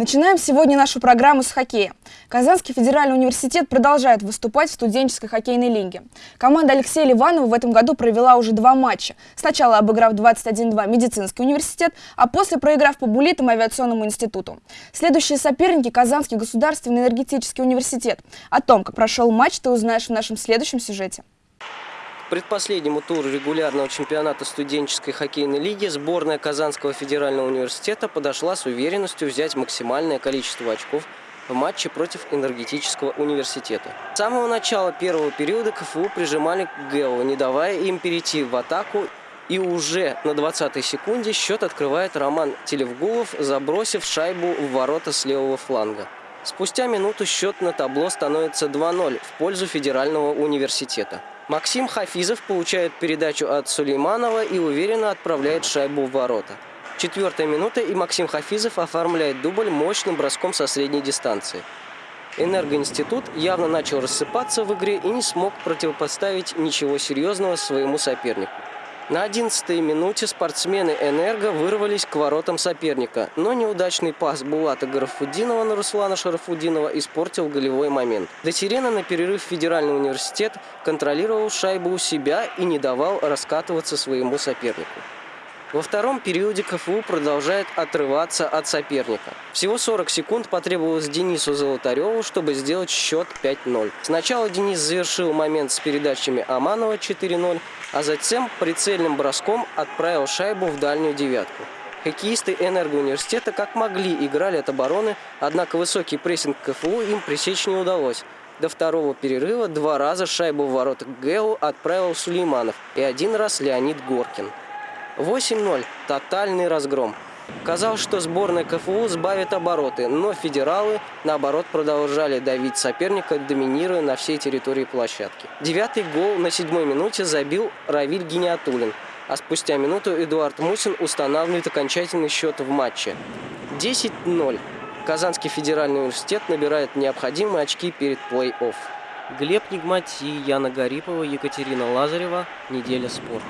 Начинаем сегодня нашу программу с хоккея. Казанский федеральный университет продолжает выступать в студенческой хоккейной лиге. Команда Алексея Ливанова в этом году провела уже два матча. Сначала обыграв 21-2 медицинский университет, а после проиграв по булитам авиационному институту. Следующие соперники – Казанский государственный энергетический университет. О том, как прошел матч, ты узнаешь в нашем следующем сюжете предпоследнему туру регулярного чемпионата студенческой хоккейной лиги сборная Казанского федерального университета подошла с уверенностью взять максимальное количество очков в матче против энергетического университета. С самого начала первого периода КФУ прижимали к ГЭО, не давая им перейти в атаку и уже на 20-й секунде счет открывает Роман Телевгулов, забросив шайбу в ворота с левого фланга. Спустя минуту счет на табло становится 2-0 в пользу федерального университета. Максим Хафизов получает передачу от Сулейманова и уверенно отправляет шайбу в ворота. Четвертая минута, и Максим Хафизов оформляет дубль мощным броском со средней дистанции. Энергоинститут явно начал рассыпаться в игре и не смог противопоставить ничего серьезного своему сопернику. На 11-й минуте спортсмены «Энерго» вырвались к воротам соперника, но неудачный пас Булата Гарафудинова на Руслана Шарафудинова испортил голевой момент. До сирена на перерыв Федеральный университет контролировал шайбу у себя и не давал раскатываться своему сопернику. Во втором периоде КФУ продолжает отрываться от соперника. Всего 40 секунд потребовалось Денису Золотареву, чтобы сделать счет 5-0. Сначала Денис завершил момент с передачами Аманова 4-0, а затем прицельным броском отправил шайбу в дальнюю девятку. Хоккеисты энергоуниверситета как могли играли от обороны, однако высокий прессинг КФУ им пресечь не удалось. До второго перерыва два раза шайбу в ворота ГЭУ отправил Сулейманов и один раз Леонид Горкин. 8-0. Тотальный разгром. Казалось, что сборная КФУ сбавит обороты, но федералы, наоборот, продолжали давить соперника, доминируя на всей территории площадки. Девятый гол на седьмой минуте забил Равиль Гениатулин, а спустя минуту Эдуард Мусин устанавливает окончательный счет в матче. 10-0. Казанский федеральный университет набирает необходимые очки перед плей-офф. Глеб Нигмати, Яна Гарипова, Екатерина Лазарева. Неделя спорта.